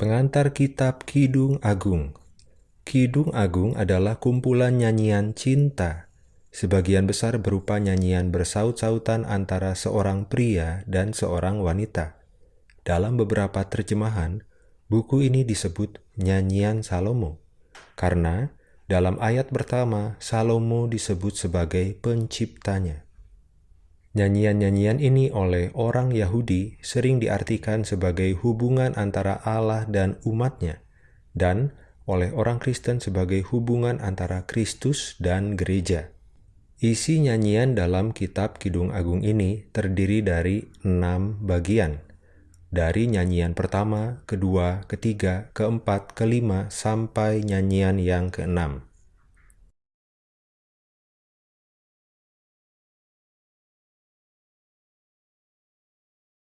Pengantar Kitab Kidung Agung Kidung Agung adalah kumpulan nyanyian cinta, sebagian besar berupa nyanyian bersaut-sautan antara seorang pria dan seorang wanita. Dalam beberapa terjemahan, buku ini disebut Nyanyian Salomo, karena dalam ayat pertama Salomo disebut sebagai penciptanya. Nyanyian-nyanyian ini oleh orang Yahudi sering diartikan sebagai hubungan antara Allah dan umatnya, dan oleh orang Kristen sebagai hubungan antara Kristus dan gereja. Isi nyanyian dalam kitab Kidung Agung ini terdiri dari enam bagian. Dari nyanyian pertama, kedua, ketiga, keempat, kelima, sampai nyanyian yang keenam.